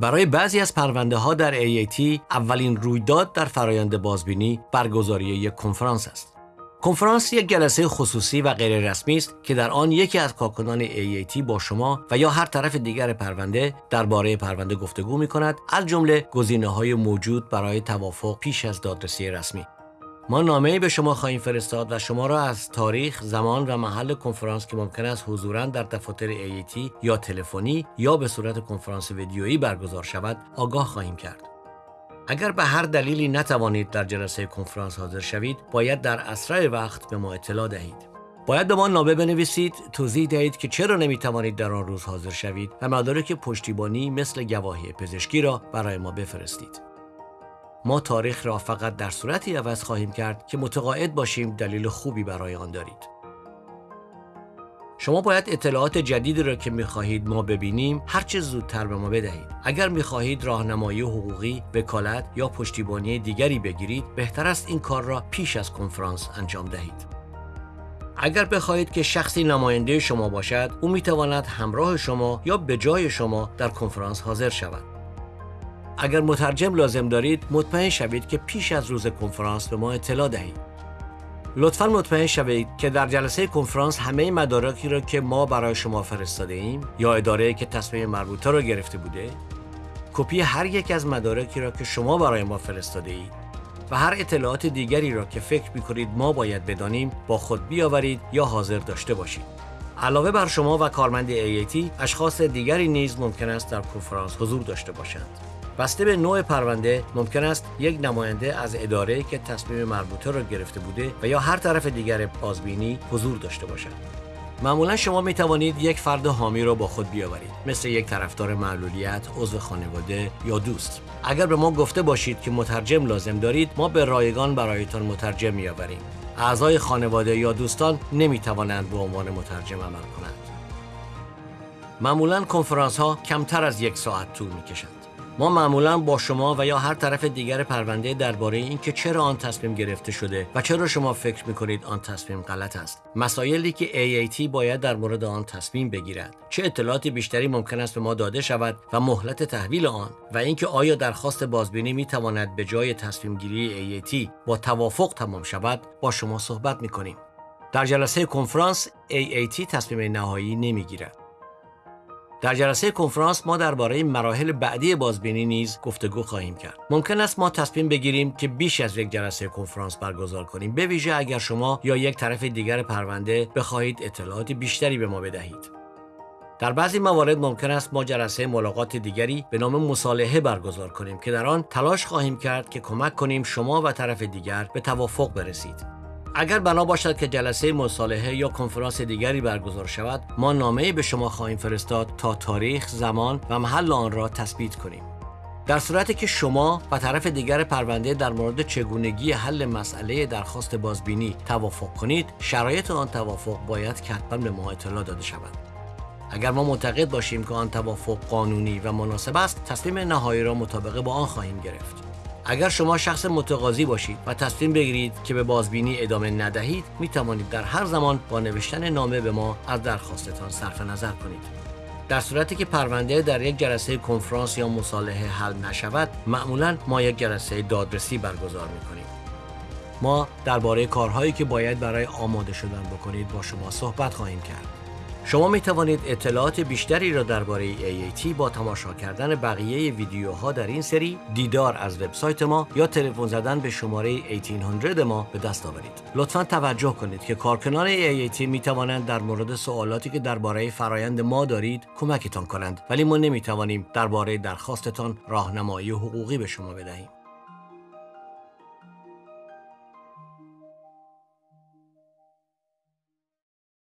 برای بعضی از پرونده ها در AAT اولین رویداد در فرایند بازبینی برگزاری یک کنفرانس است. کنفرانس یک جلسه خصوصی و غیر رسمی است که در آن یکی از کارکنان AAT با شما و یا هر طرف دیگر پرونده درباره پرونده گفتگو می کند از جمله گزینه های موجود برای توافق پیش از دادرسی رسمی. ما نامه به شما خواهیم فرستاد و شما را از تاریخ، زمان و محل کنفرانس که ممکن است حضورا در دفاتر AAT یا تلفنی یا به صورت کنفرانس ویدیویی برگزار شود آگاه خواهیم کرد. اگر به هر دلیلی نتوانید در جلسه کنفرانس حاضر شوید، باید در اسرع وقت به ما اطلاع دهید. باید به ما نامه بنویسید توضیح دهید که چرا نمی توانید در آن روز حاضر شوید و مدارک پشتیبانی مثل گواهی پزشکی را برای ما بفرستید. ما تاریخ را فقط در صورتی عوض خواهیم کرد که متقاعد باشیم دلیل خوبی برای آن دارید. شما باید اطلاعات جدیدی را که می‌خواهید ما ببینیم هرچه زودتر به ما بدهید. اگر می‌خواهید راهنمایی حقوقی، وکالت یا پشتیبانی دیگری بگیرید، بهتر است این کار را پیش از کنفرانس انجام دهید. اگر بخواهید که شخصی نماینده شما باشد، او می‌تواند همراه شما یا به جای شما در کنفرانس حاضر شود. اگر مترجم لازم دارید مطمئن شوید که پیش از روز کنفرانس به ما اطلاع دهید. لطفا مطمئن شوید که در جلسه کنفرانس همه مدارکی را که ما برای شما فرستاده ایم یا اداره که تصمیم مربوطه را گرفته بوده کپی هر یک از مدارکی را که شما برای ما فرستاده اید و هر اطلاعات دیگری را که فکر می کنید ما باید بدانیم با خود بیاورید یا حاضر داشته باشید. علاوه بر شما و کارمند AAT اشخاص دیگری نیز ممکن است در کنفرانس حضور داشته باشند. بسته به نوع پرونده ممکن است یک نماینده از اداره که تصمیم مربوطه را گرفته بوده و یا هر طرف دیگر بازبینی حضور داشته باشد. معمولا شما می توانید یک فرد حامی را با خود بیاورید مثل یک طرفدار معلولیت، عضو خانواده یا دوست. اگر به ما گفته باشید که مترجم لازم دارید ما به رایگان برایتان مترجم میآوریم. اعضای خانواده یا دوستان نمی توانند به عنوان مترجم عمل کنند. معمولا کنفرانس ها کمتر از یک ساعت طول می کشند ما معمولا با شما و یا هر طرف دیگر پرونده درباره اینکه چرا آن تصمیم گرفته شده و چرا شما فکر می‌کنید آن تصمیم غلط است. مسائلی که AAT باید در مورد آن تصمیم بگیرد. چه اطلاعاتی بیشتری ممکن است به ما داده شود و مهلت تحویل آن و اینکه آیا درخواست بازبینی می تواند به جای تصمیم گیری AAT با توافق تمام شود با شما صحبت می کنیم در جلسه کنفرانس AAT تصمیم نهایی نمی‌گیرد. در جلسه کنفرانس ما درباره مراحل بعدی بازبینی نیز گفتگو خواهیم کرد. ممکن است ما تصمیم بگیریم که بیش از یک جلسه کنفرانس برگزار کنیم به ویژه اگر شما یا یک طرف دیگر پرونده بخواهید اطلاعات بیشتری به ما بدهید. در بعضی موارد ممکن است ما جلسه ملاقات دیگری به نام مصالحه برگزار کنیم که در آن تلاش خواهیم کرد که کمک کنیم شما و طرف دیگر به توافق برسید. اگر بنا باشد که جلسه مصالحه یا کنفرانس دیگری برگزار شود ما نامه به شما خواهیم فرستاد تا تاریخ زمان و محل آن را تثبیت کنیم. در صورتی که شما و طرف دیگر پرونده در مورد چگونگی حل مسئله درخواست بازبینی توافق کنید شرایط آن توافق باید حتما به ما اطلاع داده شود. اگر ما معتقد باشیم که آن توافق قانونی و مناسب است تصمیم نهایی را مطابق با آن خواهیم گرفت. اگر شما شخص متقاضی باشید و تصمیم بگیرید که به بازبینی ادامه ندهید می توانید در هر زمان با نوشتن نامه به ما از درخواستتان صرف نظر کنید. در صورتی که پرونده در یک جلسه کنفرانس یا مصالحه حل نشود معمولا ما یک جلسه دادرسی برگزار می کنیم ما درباره کارهایی که باید برای آماده شدن بکنید با شما صحبت خواهیم کرد. شما می توانید اطلاعات بیشتری را درباره AAT با تماشا کردن بقیه ویدیوها در این سری دیدار از وبسایت ما یا تلفن زدن به شماره 1800 ما به دست آورید. لطفا توجه کنید که کارکنان AAT می توانند در مورد سوالاتی که درباره فرایند ما دارید کمکتان کنند ولی ما نمی توانیم درباره درخواستتان راهنمایی حقوقی به شما بدهیم.